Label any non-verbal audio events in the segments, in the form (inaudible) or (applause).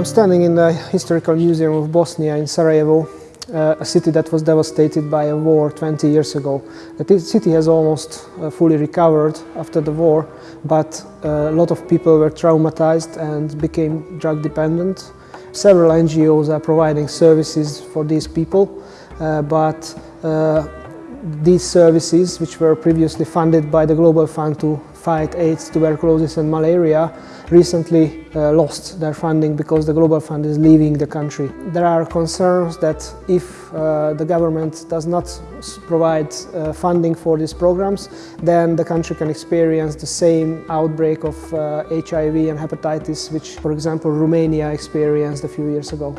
I'm standing in the Historical Museum of Bosnia in Sarajevo, uh, a city that was devastated by a war 20 years ago. The city has almost uh, fully recovered after the war, but uh, a lot of people were traumatized and became drug dependent. Several NGOs are providing services for these people, uh, but uh, these services, which were previously funded by the Global Fund to fight AIDS, tuberculosis and malaria, recently uh, lost their funding because the Global Fund is leaving the country. There are concerns that if uh, the government does not provide uh, funding for these programs, then the country can experience the same outbreak of HIV uh, and hepatitis, which, for example, Romania experienced a few years ago.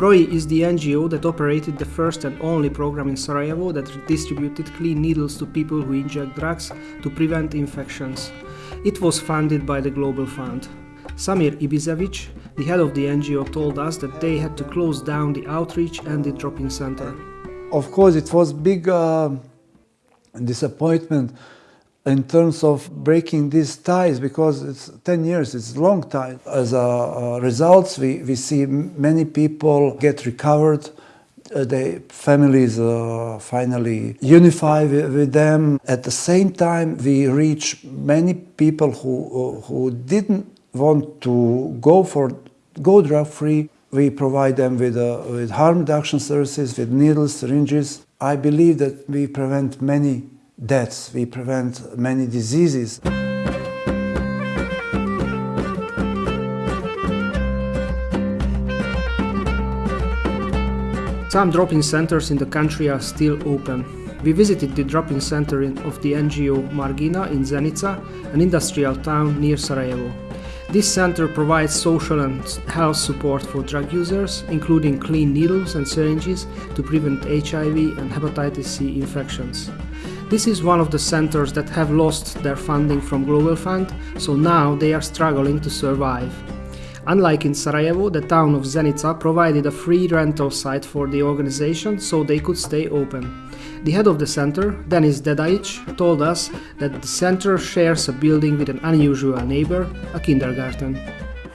PROI is the NGO that operated the first and only program in Sarajevo that distributed clean needles to people who inject drugs to prevent infections. It was funded by the Global Fund. Samir Ibizevic, the head of the NGO, told us that they had to close down the outreach and the drop-in center. Of course, it was big uh, disappointment in terms of breaking these ties because it's 10 years, it's a long time. As a, uh, results, we, we see many people get recovered uh, the families uh, finally unify with, with, them. At the same time, we reach many people who, uh, who didn't want to go for go drug free. We provide them with, uh, with harm reduction services, with needles, syringes. I believe that we prevent many deaths, we prevent many diseases. Some drop-in centers in the country are still open. We visited the drop-in center of the NGO Margina in Zenica, an industrial town near Sarajevo. This center provides social and health support for drug users, including clean needles and syringes to prevent HIV and hepatitis C infections. This is one of the centers that have lost their funding from Global Fund, so now they are struggling to survive. Unlike in Sarajevo, the town of Zenica provided a free rental site for the organization so they could stay open. The head of the center, Denis Dedajic, told us that the center shares a building with an unusual neighbor, a kindergarten.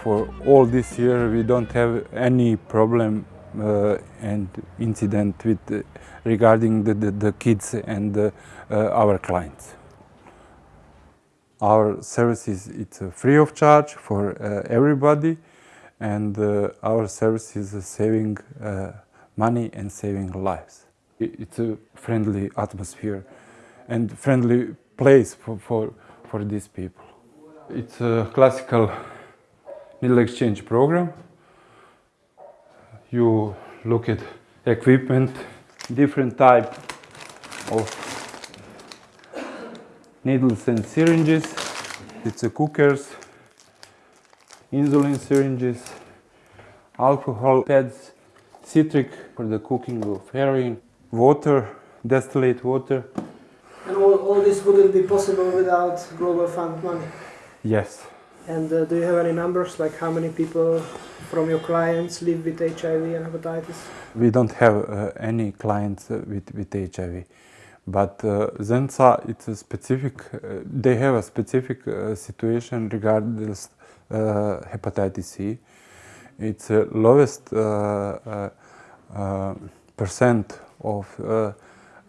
For all this year we don't have any problem uh, and incident with uh, regarding the, the, the, kids and uh, our clients. Our services it's free of charge for uh, everybody and uh, our service is saving uh, money and saving lives. It's a friendly atmosphere and friendly place for, for, for these people. It's a classical needle exchange program. You look at equipment, different type of needles and syringes. It's a cookers, insulin syringes, alcohol pads, citric for the cooking of heroin, water, distillate water. And all, all this wouldn't be possible without Global Fund money? Yes. And uh, do you have any numbers, like how many people from your clients live with HIV and hepatitis? We don't have uh, any clients uh, with, with HIV. But uh, Zenica, it's a specific, uh, they have a specific uh, situation regarding uh, hepatitis C. It's the lowest uh, uh, percent of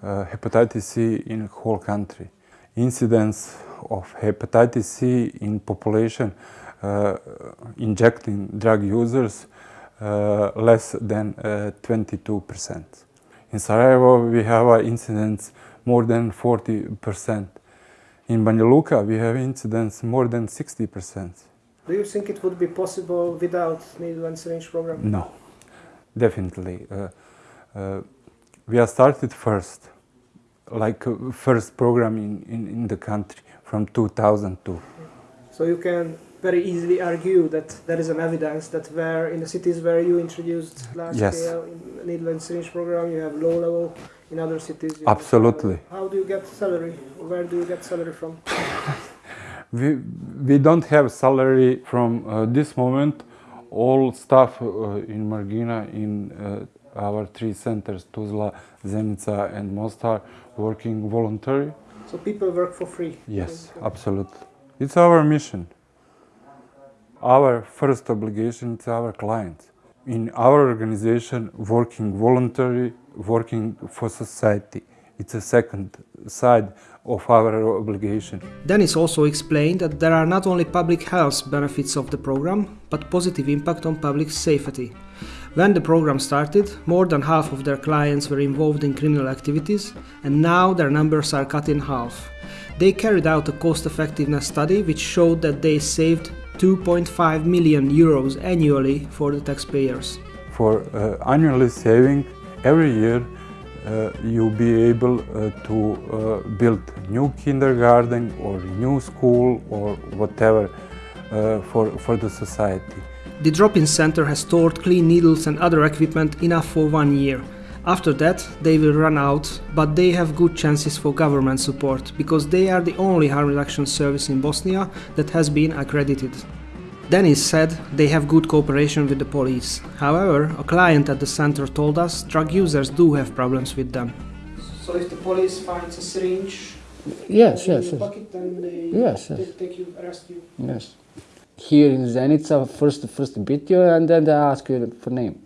hepatitis C in whole country. Incidence of hepatitis C in population injecting drug users less than 22%. In Sarajevo, we have an incidence more than 40%. In Banja Luka, we have incidence more than 60%. Do you think it would be possible without needle and syringe program? No, definitely. Uh, uh, we are started first, like uh, first program in, in, in the country from 2002. So you can very easily argue that there is an evidence that where in the cities where you introduced large yes. scale needle and syringe program, you have low level in other cities. Absolutely. How do you get salary? Where do you get salary from? (laughs) we, we don't have salary from uh, this moment. All staff uh, in Margina, in uh, our three centers, Tuzla, Zenica and Mostar, working voluntary. So people work for free? Yes, absolutely. It's our mission. our first obligation to our clients. In our organization, working voluntary, working for society. It's a second side of our obligation. Denis also explained that there are not only public health benefits of the program, but positive impact on public safety. When the program started, more than half of their clients were involved in criminal activities, and now their numbers are cut in half. They carried out a cost effectiveness study which showed that they saved 2.5 million euros annually for the taxpayers. For uh, annually saving every year you'll be able uh, to uh, build new kindergarten or new school or whatever uh, for, for the society. The drop-in center has stored clean needles and other equipment enough for one year. After that, they will run out, but they have good chances for government support because they are the only harm reduction service in Bosnia that has been accredited. Denis said they have good cooperation with the police. However, a client at the center told us drug users do have problems with them. So if the police finds a syringe Yes, yes, yes. pocket, then they Yes, yes. take you, arrest you. Yes. Here in Zenica, first first beat you and then they ask you for name.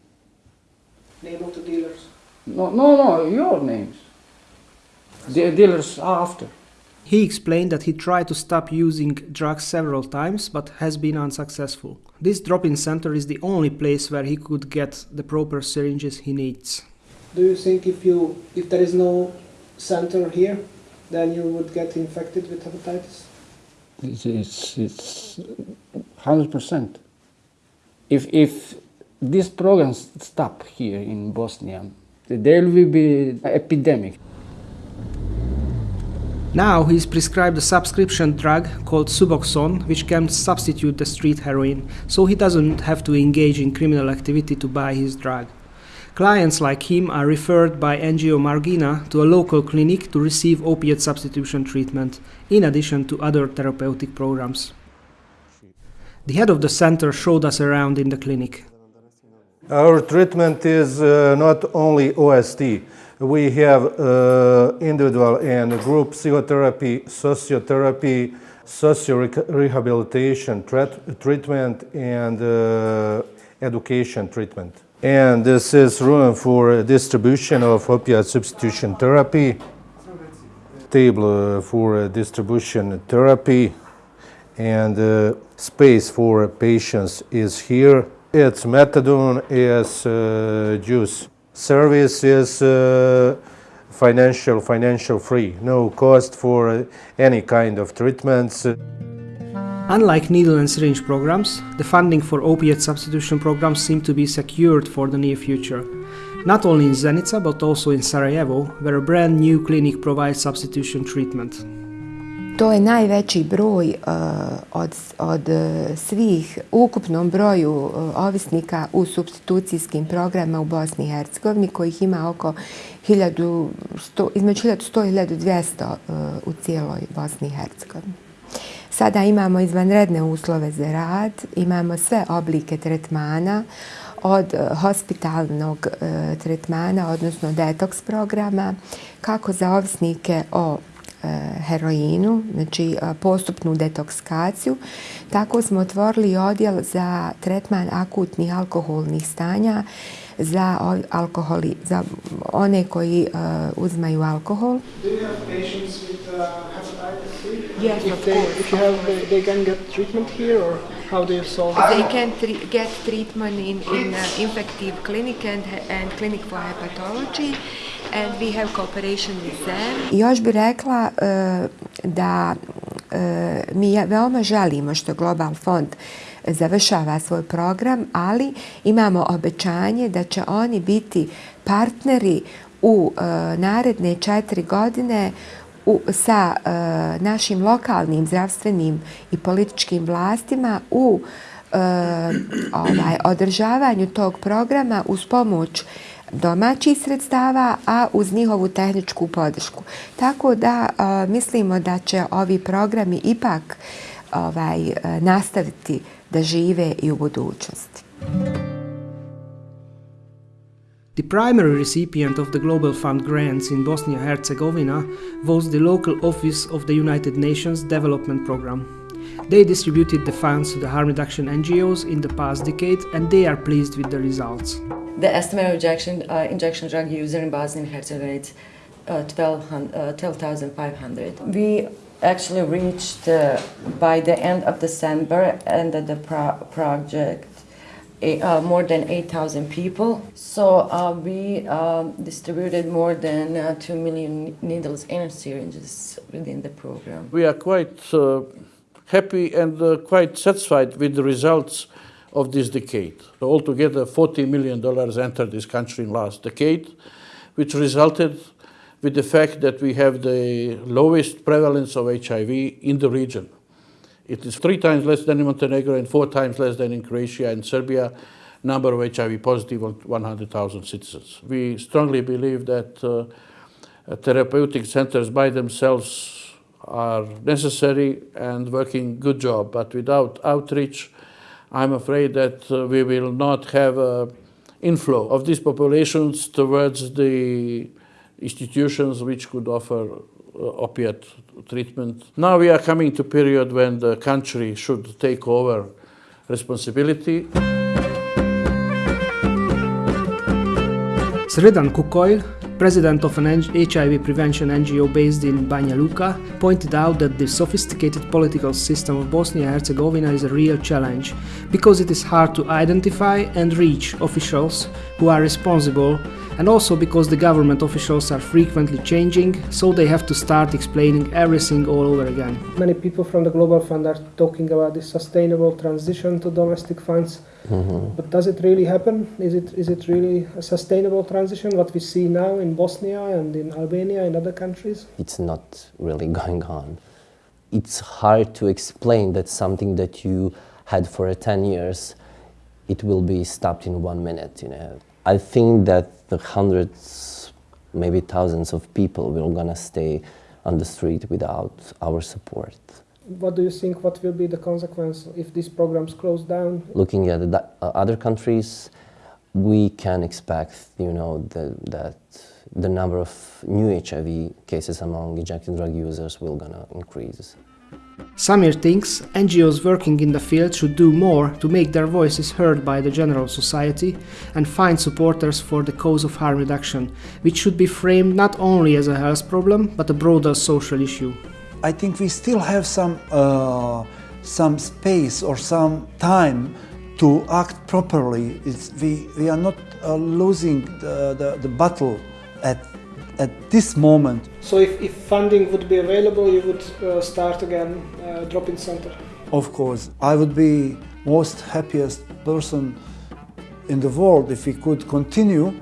Name of the dealers. No, no, no, your names. The dealers after. He explained that he tried to stop using drugs several times but has been unsuccessful. This drop-in center is the only place where he could get the proper syringes he needs. Do you think if you if there is no center here, then you would get infected with hepatitis? It's it's, it's hundred percent. If if these programs stop here in Bosnia, there will be epidemic. Now he is prescribed a subscription drug called Suboxone, which can substitute the street heroin, so he doesn't have to engage in criminal activity to buy his drug. Clients like him are referred by NGO Margina to a local clinic to receive opiate substitution treatment, in addition to other therapeutic programs. The head of the center showed us around in the clinic. Our treatment is uh, not only OST. We have uh, individual and group psychotherapy, sociotherapy, socio-rehabilitation treatment, and uh, education treatment. And this is room for distribution of opiate substitution therapy, table uh, for distribution therapy, and uh, space for patients is here. It's methadone is uh, juice. Service is uh, financial financial free, no cost for uh, any kind of treatments. Unlike needle and syringe programs, the funding for opiate substitution programs seem to be secured for the near future. Not only in Zenica, but also in Sarajevo, where a brand new clinic provides substitution treatment. To je najveći broj eh, od, od eh, svih ukupnom broju eh, ovisnika u substitucijskim programima u Bosni i Hercegovini, kojih ima oko 1100, između 1100 i 1200 u cijeloj Bosni i Hercegovini. Sada imamo izvanredne uslove za rad, imamo sve oblike tretmana, od hospitalnog tretmana, odnosno detoks programa, kako za ovisnike o heroinu, znači postupnu detoksikaciju. Tako smo otvorili odjel za tretman akutnih alkoholnih stanja za, alkoholi, za one koji uh, uzmaju alkohol. Do you have patients with uh, hepatitis C? Yes, if of they, course. If you have, they, they can get treatment here or how do you solve it? They can tre get treatment in, in uh, infective clinic and, and clinic for hepatology and we have cooperation with them. Još bih rekla uh, da uh, mi veoma želimo što Global Fond završava svoj program, ali imamo obećanje da će oni biti partneri u e, naredne četiri godine u, sa e, našim lokalnim zdravstvenim i političkim vlastima u e, ovaj, održavanju tog programa uz pomoć domaćih sredstava, a uz njihovu tehničku podršku. Tako da a, mislimo da će ovi programi ipak ovaj, nastaviti da žive i u budućnosti. The primary recipient of the Global Fund grants in Bosnia Herzegovina was the local office of the United Nations Development Program. They distributed the funds to the harm reduction NGOs in the past decade and they are pleased with the results. The estimated injection, uh, injection drug user in Bosnia and Herzegovina is uh, 12,500. we actually reached uh, by the end of December and the pro project uh, more than 8,000 people. So uh, we um, distributed more than uh, 2 million needles and syringes within the program. We are quite uh, happy and uh, quite satisfied with the results of this decade. So altogether, $40 million entered this country in last decade, which resulted with the fact that we have the lowest prevalence of HIV in the region. It is three times less than in Montenegro and four times less than in Croatia and Serbia, number of HIV positive on 100,000 citizens. We strongly believe that uh, therapeutic centers by themselves are necessary and working good job, but without outreach, I'm afraid that uh, we will not have an inflow of these populations towards the institutions which could offer uh, opiate treatment. Now we are coming to period when the country should take over responsibility. Sredan Kukolj, president of an HIV prevention NGO based in Banja Luka, pointed out that the sophisticated political system of Bosnia and Herzegovina is a real challenge because it is hard to identify and reach officials who are responsible and also because the government officials are frequently changing, so they have to start explaining everything all over again. Many people from the Global Fund are talking about the sustainable transition to domestic funds. Mm-hmm. But does it really happen? Is it is it really a sustainable transition? What we see now in Bosnia and in Albania and other countries? It's not really (laughs) going on. It's hard to explain that something that you had for 10 years, it will be stopped in one minute. You know, I think that the hundreds, maybe thousands of people will gonna stay on the street without our support. What do you think? What will be the consequence if these programs close down? Looking at the, uh, other countries, we can expect, you know, the, that the number of new HIV cases among injected drug users will gonna increase. Samir thinks NGOs working in the field should do more to make their voices heard by the general society and find supporters for the cause of harm reduction, which should be framed not only as a health problem but a broader social issue. I think we still have some, uh, some space or some time to act properly. It's, we, we are not uh, losing the, the, the battle at at this moment. So if, if funding would be available, you would uh, start again uh, drop-in center? Of course. I would be most happiest person in the world if we could continue